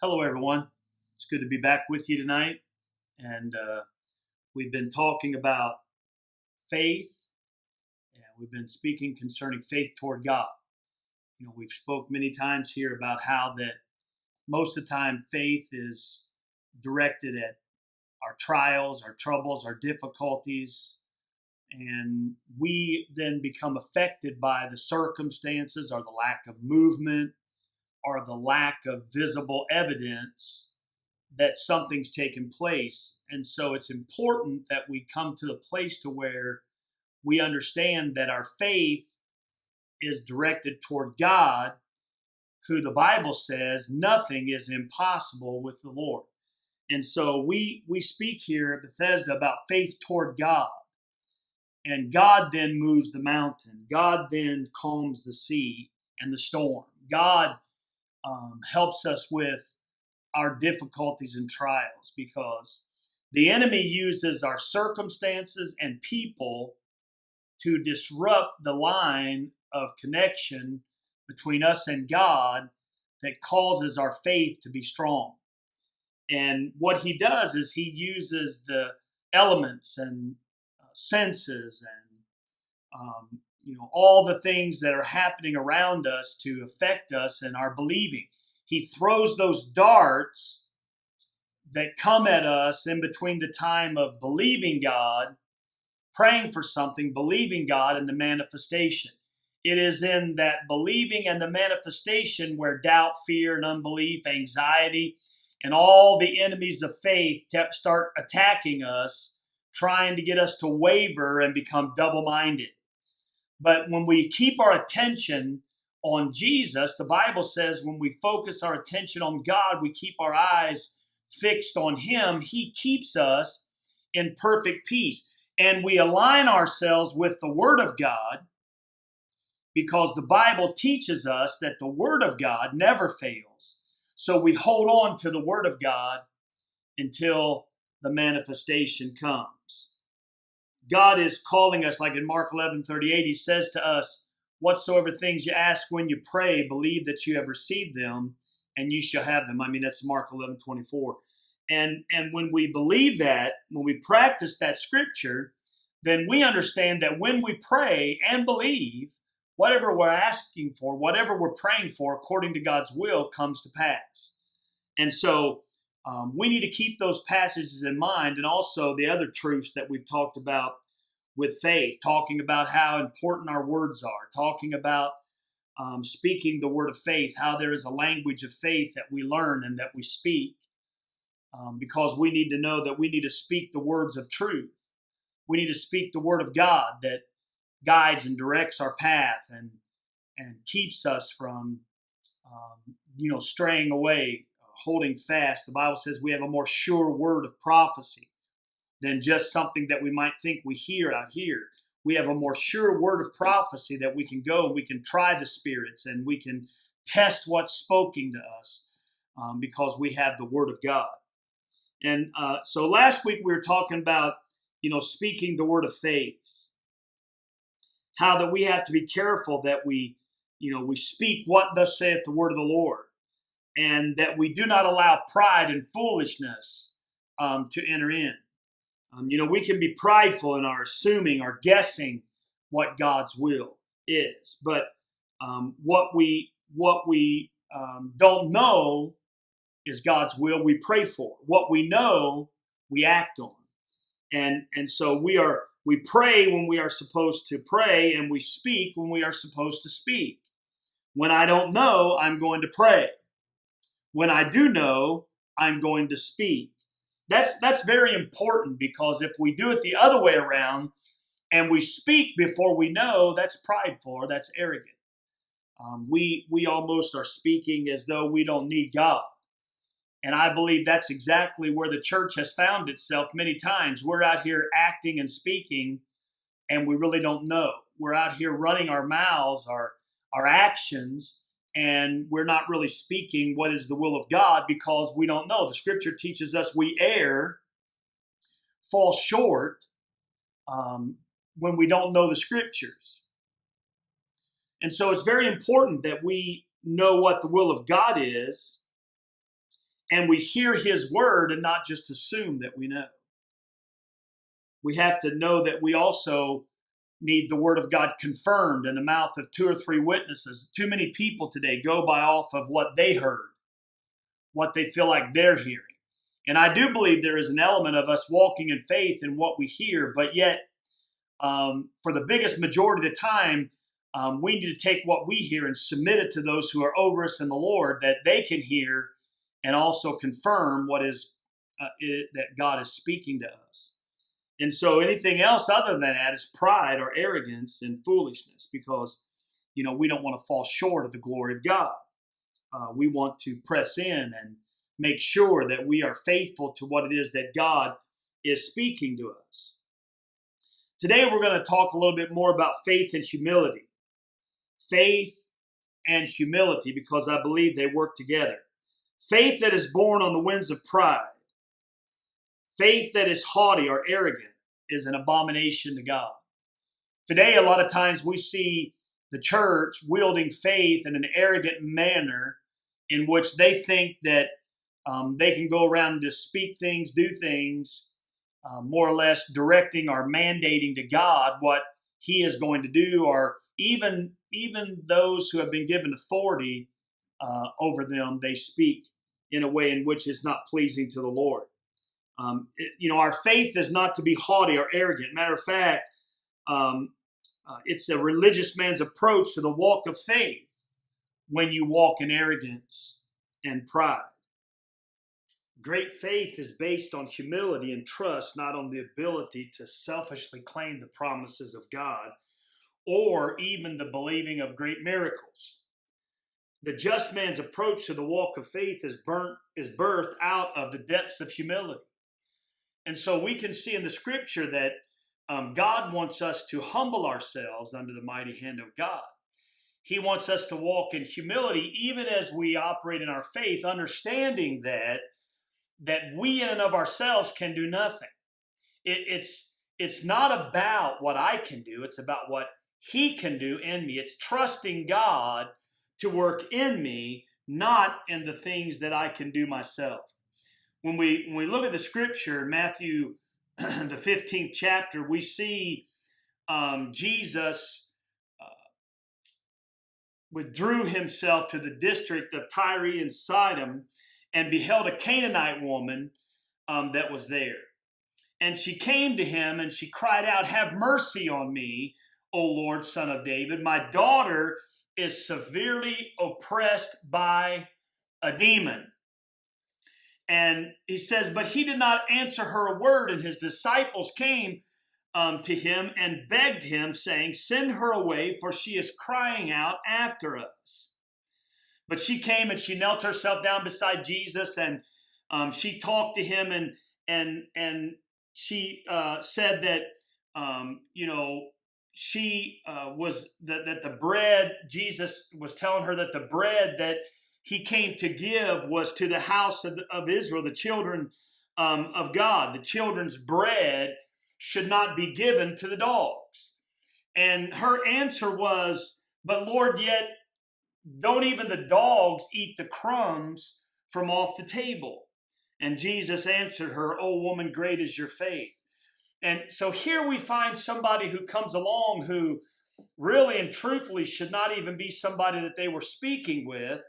Hello, everyone. It's good to be back with you tonight. And uh, we've been talking about faith, and we've been speaking concerning faith toward God. You know, we've spoke many times here about how that most of the time faith is directed at our trials, our troubles, our difficulties, and we then become affected by the circumstances or the lack of movement or the lack of visible evidence that something's taken place. And so it's important that we come to the place to where we understand that our faith is directed toward God, who the Bible says nothing is impossible with the Lord. And so we we speak here at Bethesda about faith toward God. And God then moves the mountain. God then calms the sea and the storm. God um, helps us with our difficulties and trials because the enemy uses our circumstances and people to disrupt the line of connection between us and God that causes our faith to be strong. And what he does is he uses the elements and uh, senses and um, you know all the things that are happening around us to affect us and our believing. He throws those darts that come at us in between the time of believing god praying for something believing god and the manifestation. It is in that believing and the manifestation where doubt fear and unbelief anxiety and all the enemies of faith start attacking us trying to get us to waver and become double-minded but when we keep our attention on Jesus, the Bible says when we focus our attention on God, we keep our eyes fixed on Him, He keeps us in perfect peace. And we align ourselves with the Word of God because the Bible teaches us that the Word of God never fails. So we hold on to the Word of God until the manifestation comes. God is calling us, like in Mark 11 38, He says to us, Whatsoever things you ask when you pray, believe that you have received them and you shall have them. I mean, that's Mark 11 24. And, and when we believe that, when we practice that scripture, then we understand that when we pray and believe, whatever we're asking for, whatever we're praying for, according to God's will, comes to pass. And so um, we need to keep those passages in mind and also the other truths that we've talked about with faith, talking about how important our words are, talking about um, speaking the word of faith, how there is a language of faith that we learn and that we speak, um, because we need to know that we need to speak the words of truth. We need to speak the word of God that guides and directs our path and and keeps us from um, you know straying away holding fast. The Bible says we have a more sure word of prophecy than just something that we might think we hear out here. We have a more sure word of prophecy that we can go and we can try the spirits and we can test what's spoken to us um, because we have the word of God. And uh, so last week we were talking about, you know, speaking the word of faith. How that we have to be careful that we, you know, we speak what thus saith the word of the Lord and that we do not allow pride and foolishness um, to enter in. Um, you know, we can be prideful in our assuming or guessing what God's will is, but um, what we what we um, don't know is God's will. We pray for what we know. We act on, and and so we are we pray when we are supposed to pray, and we speak when we are supposed to speak. When I don't know, I'm going to pray. When I do know, I'm going to speak. That's that's very important because if we do it the other way around and we speak before we know, that's prideful that's arrogant. Um, we we almost are speaking as though we don't need God. And I believe that's exactly where the church has found itself many times. We're out here acting and speaking, and we really don't know. We're out here running our mouths, our our actions, and we're not really speaking what is the will of God because we don't know. The scripture teaches us we err, fall short um, when we don't know the scriptures. And so it's very important that we know what the will of God is and we hear his word and not just assume that we know. We have to know that we also need the word of God confirmed in the mouth of two or three witnesses. Too many people today go by off of what they heard, what they feel like they're hearing. And I do believe there is an element of us walking in faith in what we hear, but yet, um, for the biggest majority of the time, um, we need to take what we hear and submit it to those who are over us in the Lord that they can hear and also confirm what is uh, it, that God is speaking to us. And so anything else other than that is pride or arrogance and foolishness because, you know, we don't want to fall short of the glory of God. Uh, we want to press in and make sure that we are faithful to what it is that God is speaking to us. Today, we're going to talk a little bit more about faith and humility. Faith and humility, because I believe they work together. Faith that is born on the winds of pride Faith that is haughty or arrogant is an abomination to God. Today, a lot of times we see the church wielding faith in an arrogant manner in which they think that um, they can go around and just speak things, do things, uh, more or less directing or mandating to God what He is going to do, or even even those who have been given authority uh, over them, they speak in a way in which is not pleasing to the Lord. Um, it, you know, our faith is not to be haughty or arrogant. Matter of fact, um, uh, it's a religious man's approach to the walk of faith when you walk in arrogance and pride. Great faith is based on humility and trust, not on the ability to selfishly claim the promises of God or even the believing of great miracles. The just man's approach to the walk of faith is burnt is birthed out of the depths of humility. And so we can see in the scripture that um, God wants us to humble ourselves under the mighty hand of God. He wants us to walk in humility even as we operate in our faith, understanding that that we in and of ourselves can do nothing. It, it's it's not about what I can do, it's about what He can do in me. It's trusting God to work in me, not in the things that I can do myself when we when we look at the scripture, Matthew, the 15th chapter, we see um, Jesus uh, withdrew himself to the district of Tyre and Sidon and beheld a Canaanite woman um, that was there. And she came to him and she cried out, Have mercy on me, O Lord, son of David. My daughter is severely oppressed by a demon. And he says, But he did not answer her a word, and his disciples came um, to him and begged him, saying, Send her away, for she is crying out after us. But she came and she knelt herself down beside Jesus and um, she talked to him and and and she uh, said that um, you know she uh, was that, that the bread Jesus was telling her that the bread that he came to give was to the house of, of Israel, the children um, of God. The children's bread should not be given to the dogs. And her answer was, But Lord, yet don't even the dogs eat the crumbs from off the table. And Jesus answered her, O woman, great is your faith. And so here we find somebody who comes along who really and truthfully should not even be somebody that they were speaking with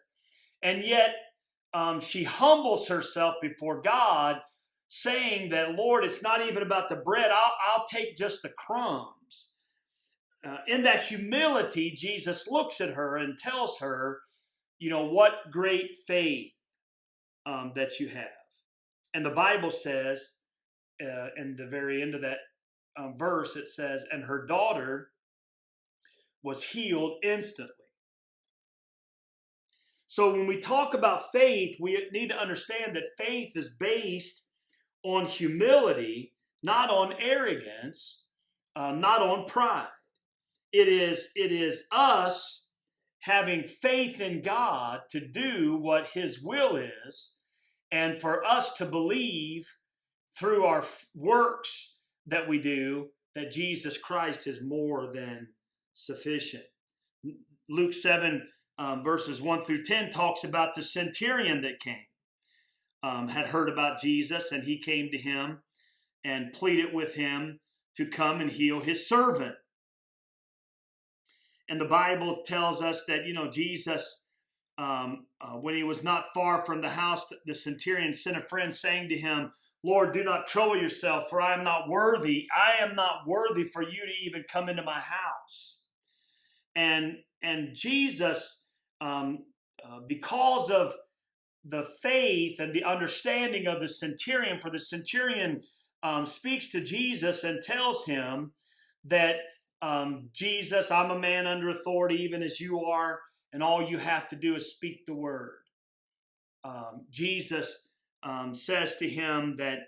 and yet um, she humbles herself before God, saying that, Lord, it's not even about the bread, I'll, I'll take just the crumbs. Uh, in that humility, Jesus looks at her and tells her, you know, what great faith um, that you have. And the Bible says, uh, in the very end of that um, verse, it says, and her daughter was healed instantly. So when we talk about faith, we need to understand that faith is based on humility, not on arrogance, uh, not on pride. It is, it is us having faith in God to do what His will is, and for us to believe through our works that we do that Jesus Christ is more than sufficient. Luke 7 um, verses 1 through 10 talks about the centurion that came. um, had heard about Jesus, and he came to him and pleaded with him to come and heal his servant. And the Bible tells us that, you know, Jesus, um, uh, when he was not far from the house, the centurion sent a friend saying to him, Lord, do not trouble yourself, for I am not worthy. I am not worthy for you to even come into my house. And and Jesus, um, uh, because of the faith and the understanding of the centurion, for the centurion um, speaks to Jesus and tells him that um, Jesus, I'm a man under authority, even as you are, and all you have to do is speak the word. Um, Jesus um, says to him that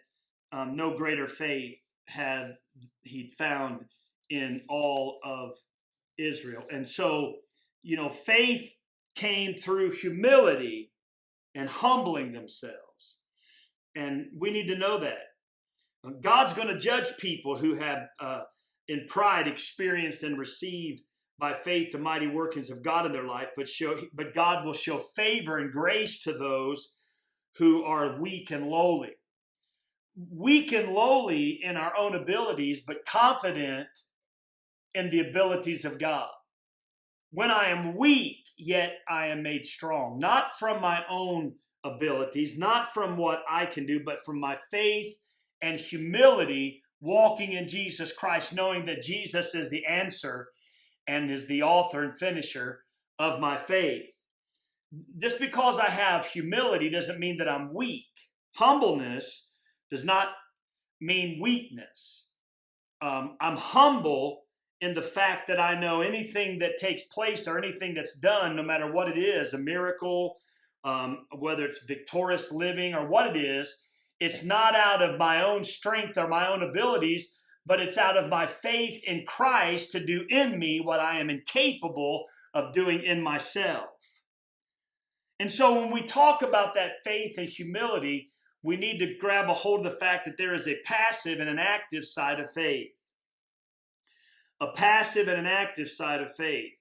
um, no greater faith had he found in all of Israel. And so, you know, faith came through humility and humbling themselves. And we need to know that. God's going to judge people who have, uh, in pride, experienced and received by faith the mighty workings of God in their life, but show, but God will show favor and grace to those who are weak and lowly. Weak and lowly in our own abilities, but confident in the abilities of God. When I am weak, yet I am made strong, not from my own abilities, not from what I can do, but from my faith and humility, walking in Jesus Christ, knowing that Jesus is the answer and is the author and finisher of my faith. Just because I have humility doesn't mean that I'm weak. Humbleness does not mean weakness. Um, I'm humble in the fact that I know anything that takes place or anything that's done, no matter what it is, a miracle, um, whether it's victorious living or what it is, it's not out of my own strength or my own abilities, but it's out of my faith in Christ to do in me what I am incapable of doing in myself. And so when we talk about that faith and humility, we need to grab a hold of the fact that there is a passive and an active side of faith a passive and an active side of faith.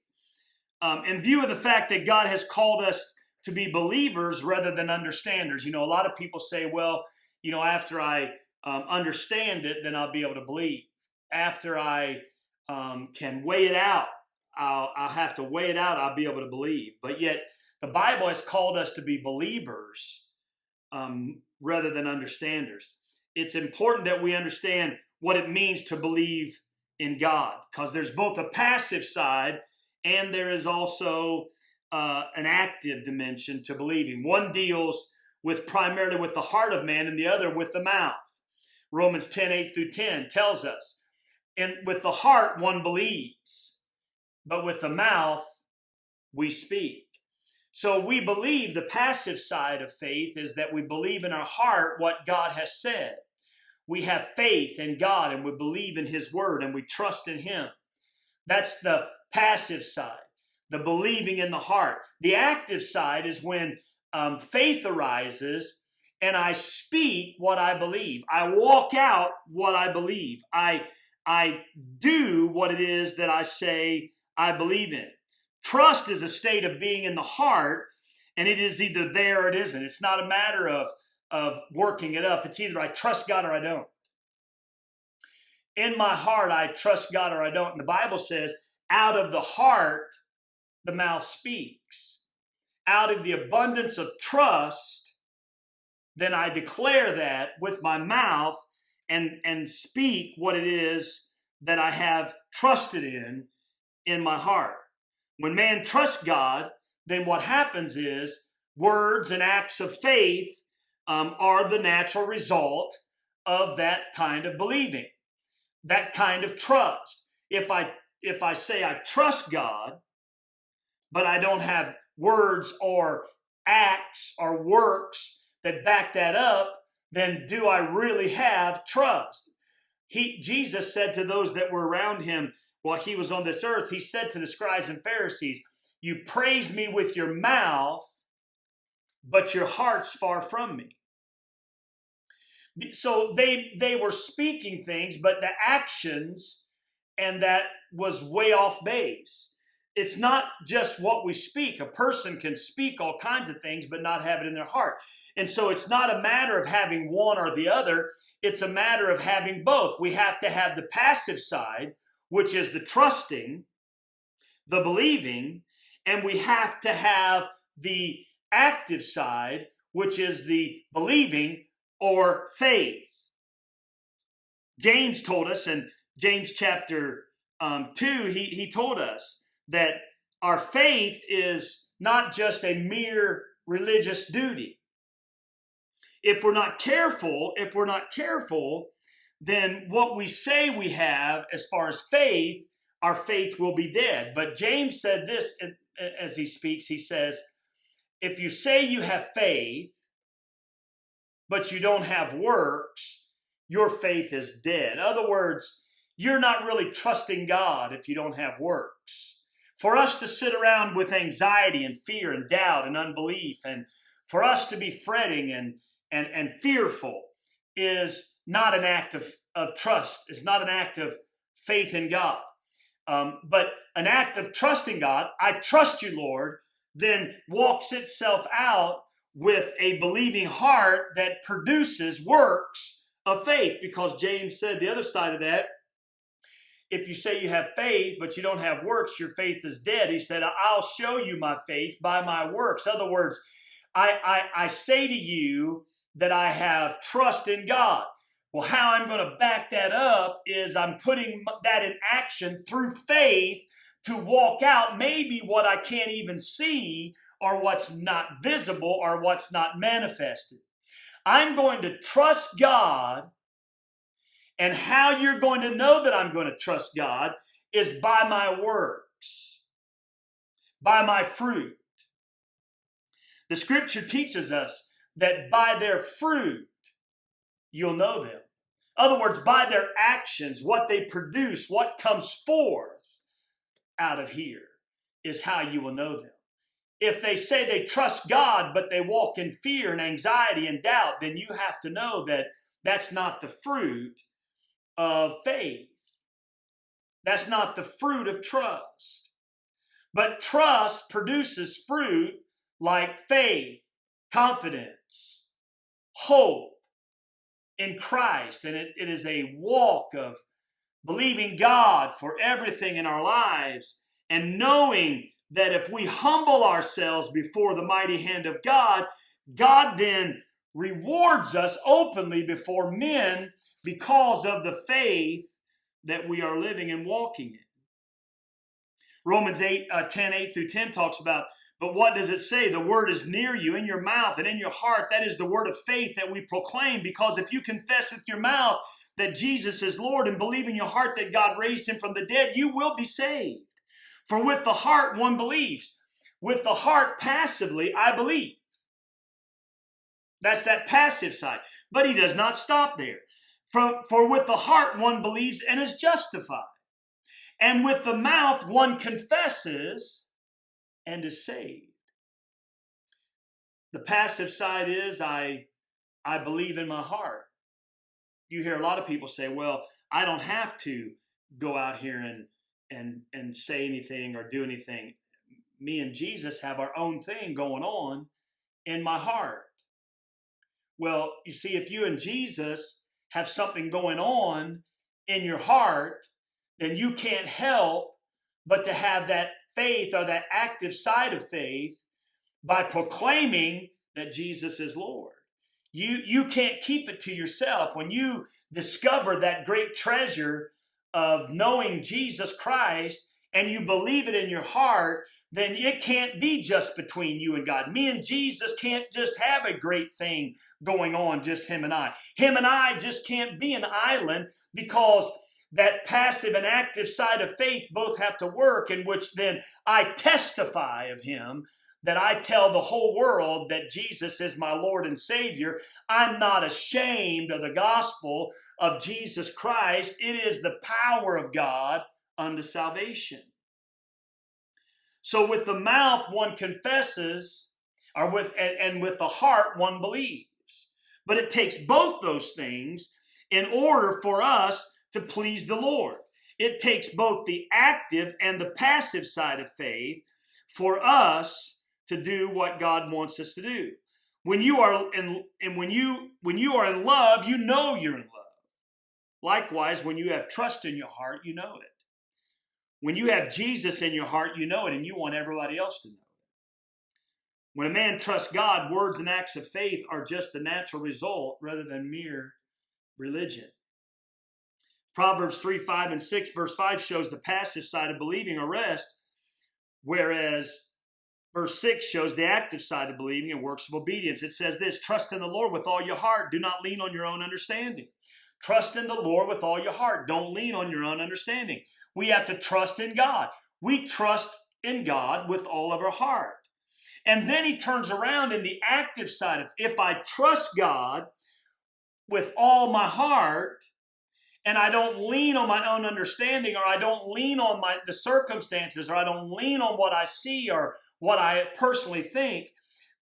Um, in view of the fact that God has called us to be believers rather than understanders, you know, a lot of people say, well, you know, after I um, understand it, then I'll be able to believe. After I um, can weigh it out, I'll, I'll have to weigh it out, I'll be able to believe. But yet, the Bible has called us to be believers um, rather than understanders. It's important that we understand what it means to believe in God because there's both a passive side and there is also uh, an active dimension to believing. One deals with primarily with the heart of man and the other with the mouth. Romans 10 8 through 10 tells us, and with the heart one believes, but with the mouth we speak. So we believe the passive side of faith is that we believe in our heart what God has said we have faith in God and we believe in His Word and we trust in Him. That's the passive side, the believing in the heart. The active side is when um, faith arises and I speak what I believe. I walk out what I believe. I, I do what it is that I say I believe in. Trust is a state of being in the heart, and it is either there or it isn't. It's not a matter of of working it up. It's either I trust God or I don't. In my heart, I trust God or I don't. And the Bible says, out of the heart, the mouth speaks. Out of the abundance of trust, then I declare that with my mouth and, and speak what it is that I have trusted in in my heart. When man trusts God, then what happens is words and acts of faith um, are the natural result of that kind of believing, that kind of trust. If I if I say I trust God, but I don't have words or acts or works that back that up, then do I really have trust? He Jesus said to those that were around him while he was on this earth, he said to the scribes and Pharisees, You praise me with your mouth, but your heart's far from me so they they were speaking things but the actions and that was way off base. It's not just what we speak. A person can speak all kinds of things but not have it in their heart. And so it's not a matter of having one or the other, it's a matter of having both. We have to have the passive side, which is the trusting, the believing, and we have to have the active side, which is the believing or faith. James told us in James chapter um, 2, he, he told us that our faith is not just a mere religious duty. If we're not careful, if we're not careful, then what we say we have as far as faith, our faith will be dead. But James said this as he speaks. He says, if you say you have faith, but you don't have works, your faith is dead. In other words, you're not really trusting God if you don't have works. For us to sit around with anxiety and fear and doubt and unbelief, and for us to be fretting and, and, and fearful, is not an act of, of trust, is not an act of faith in God. Um, but an act of trusting God, I trust you, Lord, then walks itself out with a believing heart that produces works of faith. Because James said the other side of that if you say you have faith, but you don't have works, your faith is dead. He said, I'll show you my faith by my works. In other words, I, I, I say to you that I have trust in God. Well, how I'm going to back that up is I'm putting that in action through faith to walk out maybe what I can't even see or what's not visible or what's not manifested. I'm going to trust God and how you're going to know that I'm going to trust God is by my works, by my fruit. The scripture teaches us that by their fruit, you'll know them. In other words, by their actions, what they produce, what comes forth out of here is how you will know them. If they say they trust God, but they walk in fear and anxiety and doubt, then you have to know that that's not the fruit of faith. That's not the fruit of trust. But trust produces fruit like faith, confidence, hope in Christ. And it, it is a walk of believing God for everything in our lives and knowing that if we humble ourselves before the mighty hand of God, God then rewards us openly before men because of the faith that we are living and walking in. Romans 8, uh, 10, 8 through 10 talks about, but what does it say? The word is near you, in your mouth and in your heart. That is the word of faith that we proclaim, because if you confess with your mouth that Jesus is Lord and believe in your heart that God raised him from the dead, you will be saved. For with the heart one believes. With the heart passively, I believe. That's that passive side. But he does not stop there. For, for with the heart one believes and is justified. And with the mouth one confesses and is saved. The passive side is I, I believe in my heart. You hear a lot of people say, well, I don't have to go out here and, and, and say anything or do anything. Me and Jesus have our own thing going on in my heart. Well, you see, if you and Jesus have something going on in your heart, then you can't help but to have that faith or that active side of faith by proclaiming that Jesus is Lord. You, you can't keep it to yourself. When you discover that great treasure of knowing Jesus Christ and you believe it in your heart, then it can't be just between you and God. Me and Jesus can't just have a great thing going on, just him and I. Him and I just can't be an island because that passive and active side of faith both have to work, in which then I testify of him. That I tell the whole world that Jesus is my Lord and Savior. I'm not ashamed of the gospel of Jesus Christ. It is the power of God unto salvation. So with the mouth one confesses, or with and, and with the heart one believes. But it takes both those things in order for us to please the Lord. It takes both the active and the passive side of faith for us to do what God wants us to do. When you are in and when you when you are in love, you know you're in love. Likewise, when you have trust in your heart, you know it. When you have Jesus in your heart, you know it, and you want everybody else to know it. When a man trusts God, words and acts of faith are just the natural result rather than mere religion. Proverbs 3, 5, and 6, verse 5 shows the passive side of believing or rest, whereas verse 6 shows the active side of believing and works of obedience. It says this Trust in the Lord with all your heart, do not lean on your own understanding. Trust in the Lord with all your heart. Don't lean on your own understanding. We have to trust in God. We trust in God with all of our heart. And then he turns around in the active side of if I trust God with all my heart, and I don't lean on my own understanding, or I don't lean on my the circumstances, or I don't lean on what I see or what I personally think.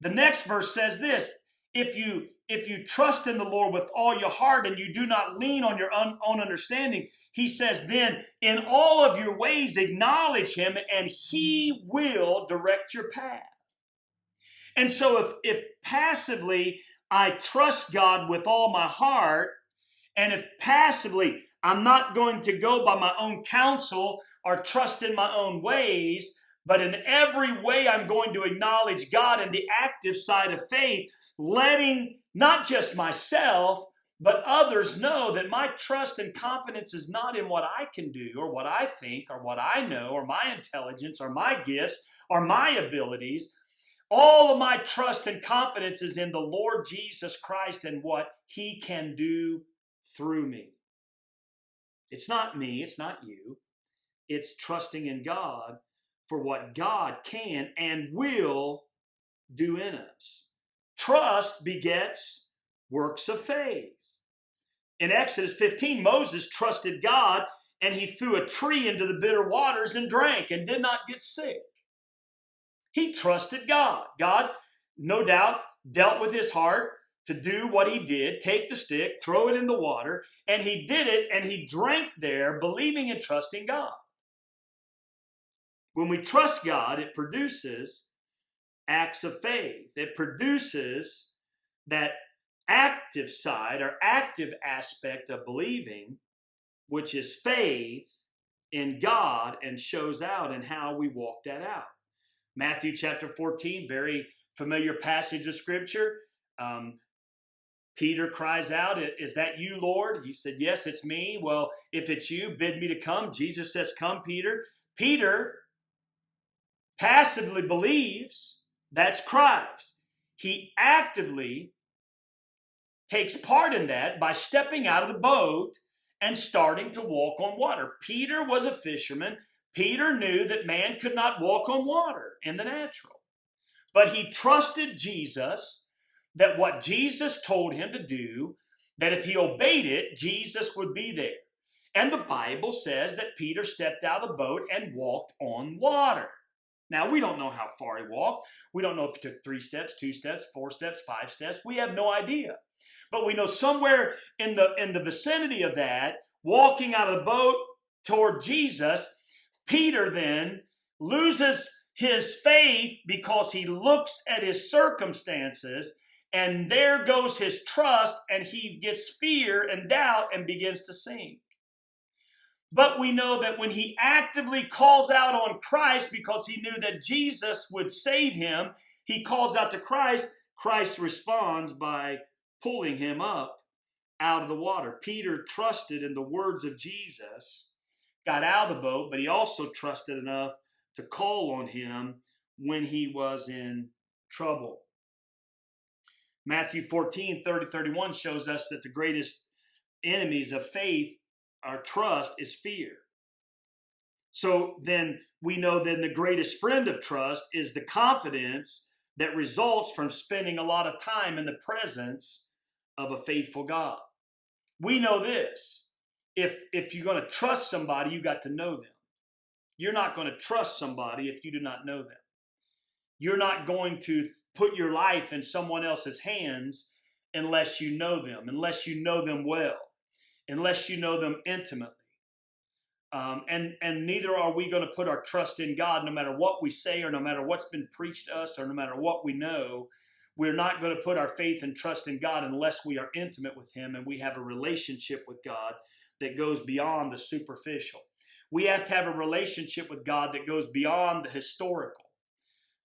The next verse says this: if you if you trust in the Lord with all your heart and you do not lean on your own, own understanding, he says, then in all of your ways acknowledge him and he will direct your path. And so if, if passively I trust God with all my heart, and if passively I'm not going to go by my own counsel or trust in my own ways, but in every way I'm going to acknowledge God in the active side of faith, letting not just myself, but others know that my trust and confidence is not in what I can do or what I think or what I know or my intelligence or my gifts or my abilities. All of my trust and confidence is in the Lord Jesus Christ and what he can do through me. It's not me, it's not you. It's trusting in God for what God can and will do in us. Trust begets works of faith. In Exodus 15, Moses trusted God and he threw a tree into the bitter waters and drank and did not get sick. He trusted God. God, no doubt, dealt with his heart to do what he did take the stick, throw it in the water, and he did it and he drank there, believing and trusting God. When we trust God, it produces acts of faith. It produces that active side or active aspect of believing, which is faith in God and shows out in how we walk that out. Matthew chapter 14, very familiar passage of scripture. Um, Peter cries out, Is that you, Lord? He said, Yes, it's me. Well, if it's you, bid me to come. Jesus says, Come, Peter. Peter passively believes that's Christ. He actively takes part in that by stepping out of the boat and starting to walk on water. Peter was a fisherman. Peter knew that man could not walk on water in the natural. But he trusted Jesus that what Jesus told him to do, that if he obeyed it, Jesus would be there. And the Bible says that Peter stepped out of the boat and walked on water. Now, we don't know how far he walked. We don't know if he took three steps, two steps, four steps, five steps. We have no idea. But we know somewhere in the, in the vicinity of that, walking out of the boat toward Jesus, Peter then loses his faith because he looks at his circumstances and there goes his trust and he gets fear and doubt and begins to sink. But we know that when he actively calls out on Christ because he knew that Jesus would save him, he calls out to Christ. Christ responds by pulling him up out of the water. Peter trusted in the words of Jesus, got out of the boat, but he also trusted enough to call on him when he was in trouble. Matthew 14, 30, 31 shows us that the greatest enemies of faith our trust is fear. So then we know then the greatest friend of trust is the confidence that results from spending a lot of time in the presence of a faithful God. We know this. If if you're going to trust somebody, you got to know them. You're not going to trust somebody if you do not know them. You're not going to put your life in someone else's hands unless you know them, unless you know them well unless you know them intimately. Um, and and neither are we going to put our trust in God no matter what we say or no matter what's been preached to us or no matter what we know. we're not going to put our faith and trust in God unless we are intimate with Him and we have a relationship with God that goes beyond the superficial. We have to have a relationship with God that goes beyond the historical.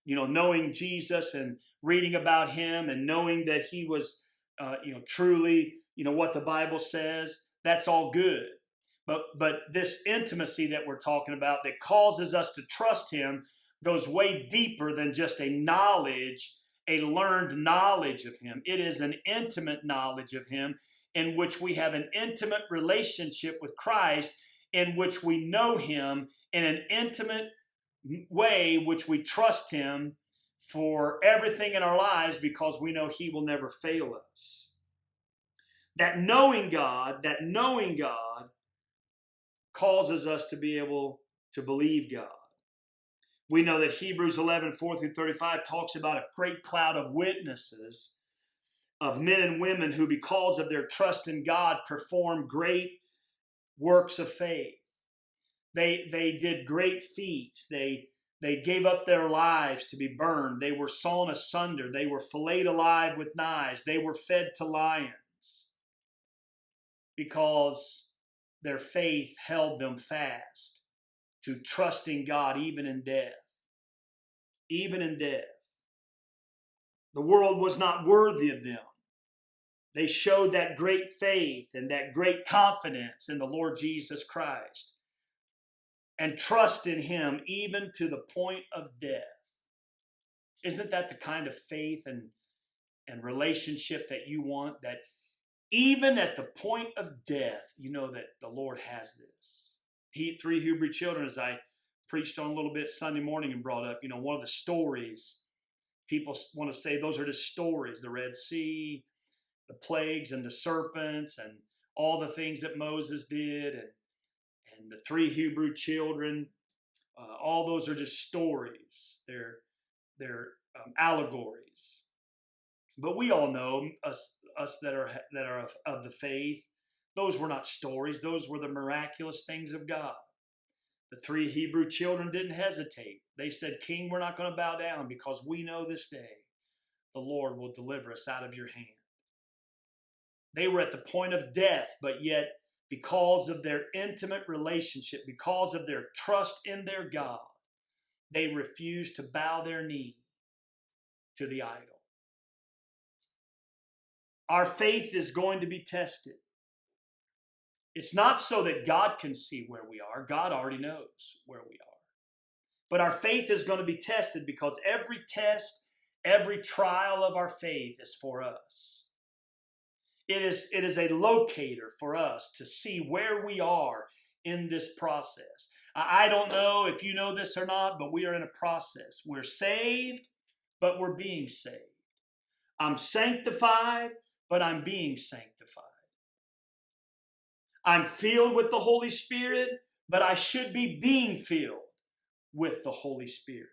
You know, knowing Jesus and reading about Him and knowing that He was, uh, you know, truly, you know, what the Bible says. That's all good. But but this intimacy that we're talking about that causes us to trust Him goes way deeper than just a knowledge a learned knowledge of Him. It is an intimate knowledge of Him in which we have an intimate relationship with Christ, in which we know Him in an intimate way, which we trust Him for everything in our lives because we know He will never fail us. That knowing God, that knowing God causes us to be able to believe God. We know that Hebrews 11, 4 through 35 talks about a great cloud of witnesses of men and women who, because of their trust in God, perform great works of faith. They, they did great feats. They, they gave up their lives to be burned. They were sawn asunder. They were filleted alive with knives. They were fed to lions because their faith held them fast to trusting God even in death. Even in death. The world was not worthy of them. They showed that great faith and that great confidence in the Lord Jesus Christ and trust in Him even to the point of death. Isn't that the kind of faith and, and relationship that you want? That even at the point of death, you know that the Lord has this he, three Hebrew children, as I preached on a little bit Sunday morning and brought up, you know, one of the stories people want to say those are just stories the Red Sea, the plagues, and the serpents, and all the things that Moses did, and, and the three Hebrew children. Uh, all those are just stories. They're they're um, allegories. But we all know us us that are that are of, of the faith those were not stories, those were the miraculous things of God. The three Hebrew children didn't hesitate. They said, King, we're not going to bow down because we know this day the Lord will deliver us out of your hand. They were at the point of death, but yet, because of their intimate relationship, because of their trust in their God, they refused to bow their knee to the idol. Our faith is going to be tested. It's not so that God can see where we are. God already knows where we are. But our faith is going to be tested because every test, every trial of our faith is for us. It is, it is a locator for us to see where we are in this process. I don't know if you know this or not, but we are in a process. We're saved, but we're being saved. I'm sanctified, but I'm being sanctified. I'm filled with the Holy Spirit, but I should be being filled with the Holy Spirit.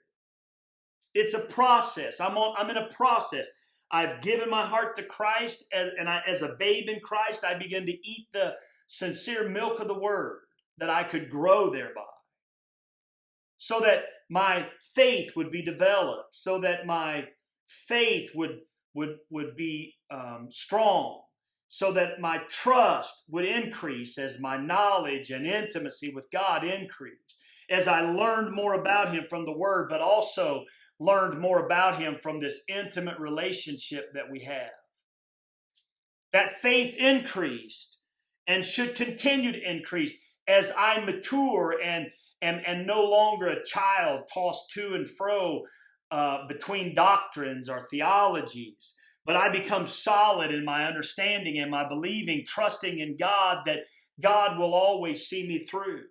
It's a process. I'm on, I'm in a process. I've given my heart to Christ, and, and I, as a babe in Christ, I began to eat the sincere milk of the Word that I could grow thereby. So that my faith would be developed, so that my faith would, would, would be um, strong, so that my trust would increase as my knowledge and intimacy with God increased, as I learned more about Him from the Word, but also learned more about Him from this intimate relationship that we have. That faith increased and should continue to increase as I mature and am, and no longer a child tossed to and fro uh, between doctrines or theologies but I become solid in my understanding and my believing, trusting in God that God will always see me through.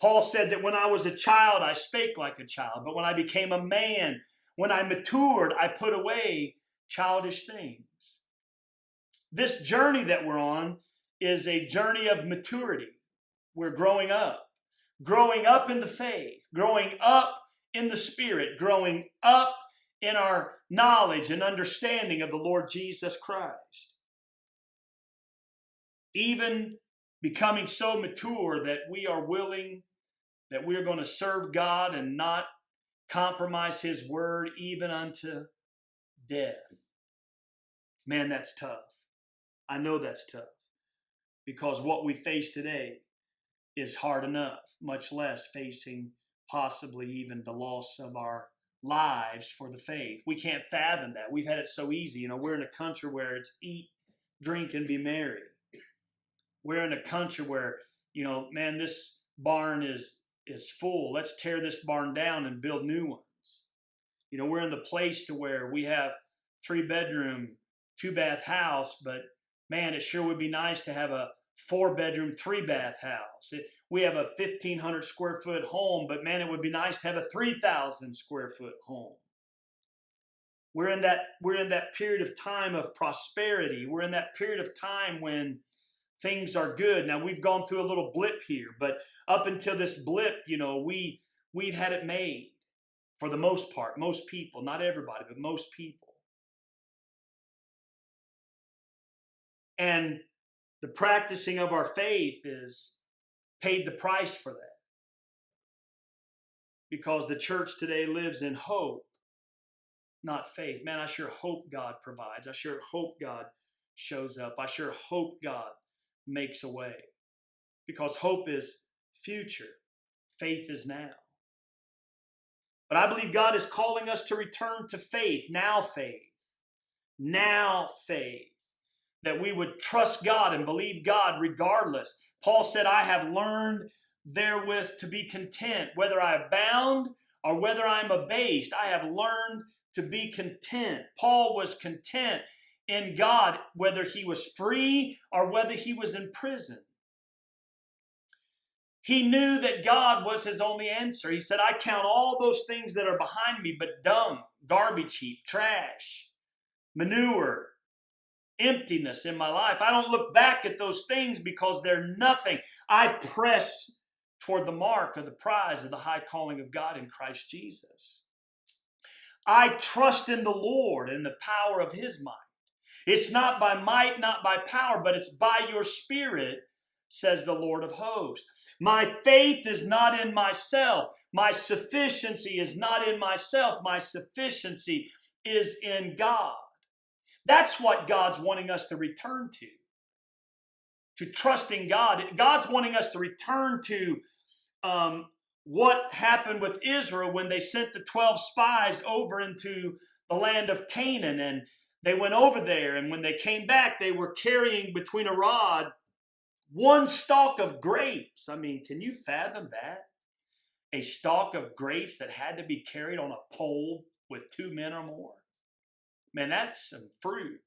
Paul said that when I was a child, I spake like a child, but when I became a man, when I matured, I put away childish things. This journey that we're on is a journey of maturity. We're growing up, growing up in the faith, growing up in the spirit, growing up in our knowledge and understanding of the Lord Jesus Christ. Even becoming so mature that we are willing, that we are going to serve God and not compromise His word even unto death. Man, that's tough. I know that's tough because what we face today is hard enough, much less facing possibly even the loss of our lives for the faith. We can't fathom that. We've had it so easy. You know, we're in a country where it's eat, drink, and be merry. We're in a country where, you know, man, this barn is is full. Let's tear this barn down and build new ones. You know, we're in the place to where we have three bedroom, two bath house, but man, it sure would be nice to have a four bedroom, three bath house. It, we have a 1,500 square foot home, but man, it would be nice to have a 3,000 square foot home. We're in that we're in that period of time of prosperity. We're in that period of time when things are good. Now we've gone through a little blip here, but up until this blip, you know, we we've had it made for the most part, most people, not everybody, but most people. And the practicing of our faith is paid the price for that. Because the church today lives in hope, not faith. Man, I sure hope God provides. I sure hope God shows up. I sure hope God makes a way. Because hope is future, faith is now. But I believe God is calling us to return to faith, now faith, now faith that we would trust God and believe God regardless. Paul said, I have learned therewith to be content, whether I abound or whether I'm abased. I have learned to be content. Paul was content in God, whether he was free or whether he was in prison. He knew that God was his only answer. He said, I count all those things that are behind me but dung, garbage heap, trash, manure, emptiness in my life. I don't look back at those things because they're nothing. I press toward the mark of the prize of the high calling of God in Christ Jesus. I trust in the Lord and the power of his might. It's not by might, not by power, but it's by your spirit, says the Lord of hosts. My faith is not in myself. My sufficiency is not in myself. My sufficiency is in God. That's what God's wanting us to return to. To trusting God. God's wanting us to return to um, what happened with Israel when they sent the 12 spies over into the land of Canaan. And they went over there, and when they came back, they were carrying between a rod one stalk of grapes. I mean, can you fathom that? A stalk of grapes that had to be carried on a pole with two men or more. Man, that's some fruit.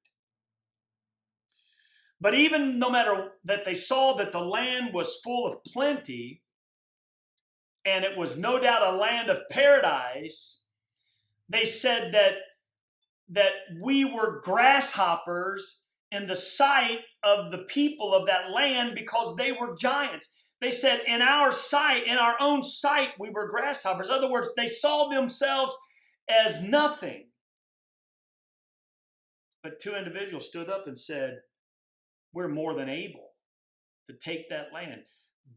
But even no matter that they saw that the land was full of plenty, and it was no doubt a land of paradise, they said that, that we were grasshoppers in the sight of the people of that land because they were giants. They said, in our sight, in our own sight, we were grasshoppers. In other words, they saw themselves as nothing. But two individuals stood up and said, We're more than able to take that land.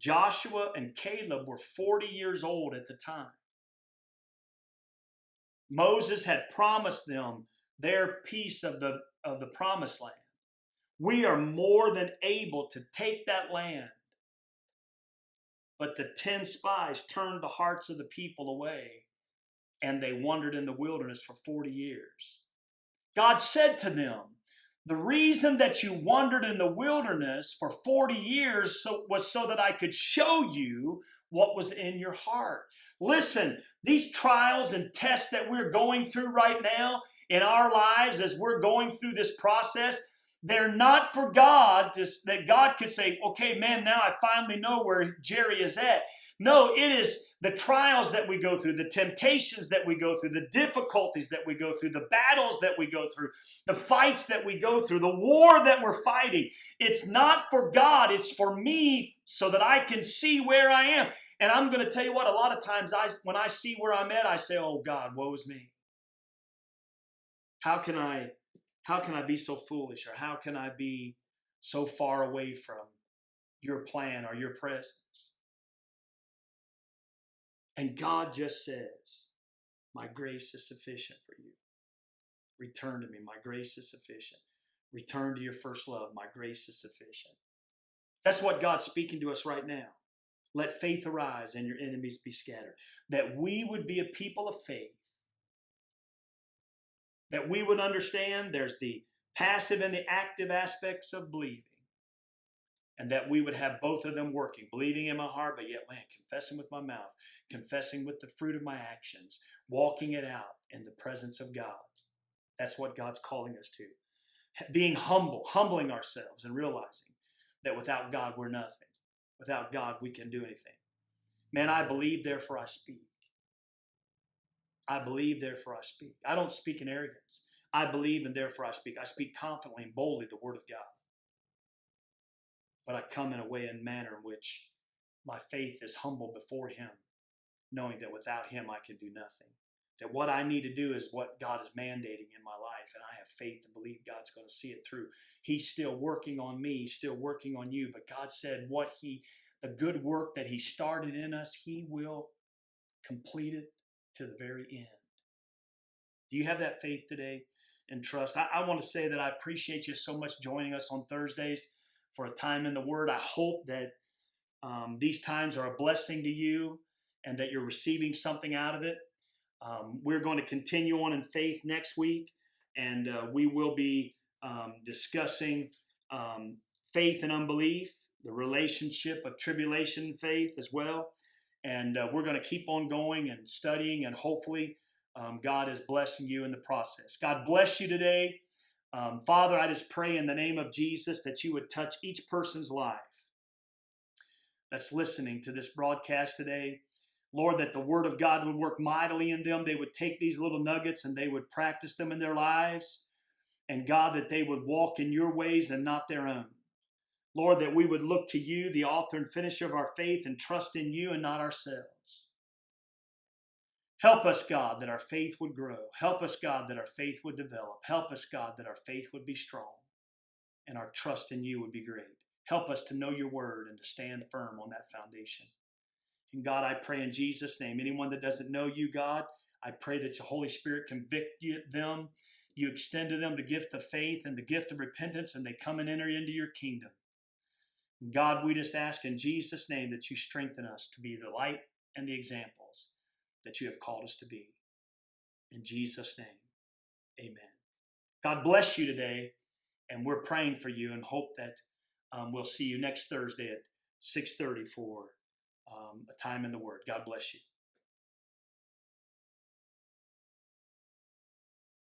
Joshua and Caleb were 40 years old at the time. Moses had promised them their piece of the, of the promised land. We are more than able to take that land. But the 10 spies turned the hearts of the people away and they wandered in the wilderness for 40 years. God said to them, the reason that you wandered in the wilderness for 40 years so, was so that I could show you what was in your heart. Listen, these trials and tests that we're going through right now in our lives as we're going through this process, they're not for God to, that God could say, okay, man, now I finally know where Jerry is at. No, it is the trials that we go through, the temptations that we go through, the difficulties that we go through, the battles that we go through, the fights that we go through, the war that we're fighting. It's not for God, it's for me so that I can see where I am. And I'm going to tell you what, a lot of times I when I see where I'm at, I say, "Oh God, woe is me. How can I how can I be so foolish or how can I be so far away from your plan or your presence?" And God just says, My grace is sufficient for you. Return to me. My grace is sufficient. Return to your first love. My grace is sufficient. That's what God's speaking to us right now. Let faith arise and your enemies be scattered. That we would be a people of faith. That we would understand there's the passive and the active aspects of believing. And that we would have both of them working, believing in my heart, but yet, man, confessing with my mouth, confessing with the fruit of my actions, walking it out in the presence of God. That's what God's calling us to. Being humble, humbling ourselves and realizing that without God, we're nothing. Without God, we can do anything. Man, I believe, therefore I speak. I believe, therefore I speak. I don't speak in arrogance. I believe, and therefore I speak. I speak confidently and boldly the word of God. But I come in a way and manner in which my faith is humble before Him, knowing that without Him I can do nothing. That what I need to do is what God is mandating in my life, and I have faith and believe God's going to see it through. He's still working on me, still working on you, but God said what He, the good work that He started in us, He will complete it to the very end. Do you have that faith today and trust? I, I want to say that I appreciate you so much joining us on Thursdays for a time in the Word. I hope that um, these times are a blessing to you and that you're receiving something out of it. Um, we're going to continue on in faith next week, and uh, we will be um, discussing um, faith and unbelief, the relationship of tribulation and faith as well. And uh, we're going to keep on going and studying, and hopefully, um, God is blessing you in the process. God bless you today. Um, Father, I just pray in the name of Jesus that you would touch each person's life that's listening to this broadcast today. Lord, that the Word of God would work mightily in them. They would take these little nuggets and they would practice them in their lives. And God, that they would walk in your ways and not their own. Lord, that we would look to you, the author and finisher of our faith, and trust in you and not ourselves. Help us, God, that our faith would grow. Help us, God, that our faith would develop. Help us, God, that our faith would be strong and our trust in you would be great. Help us to know your word and to stand firm on that foundation. And God, I pray in Jesus' name, anyone that doesn't know you, God, I pray that your Holy Spirit convict them. You extend to them the gift of faith and the gift of repentance, and they come and enter into your kingdom. God, we just ask in Jesus' name that you strengthen us to be the light and the examples that you have called us to be. In Jesus' name, amen. God bless you today, and we're praying for you and hope that um, we'll see you next Thursday at 6.30 for um, a time in the Word. God bless you.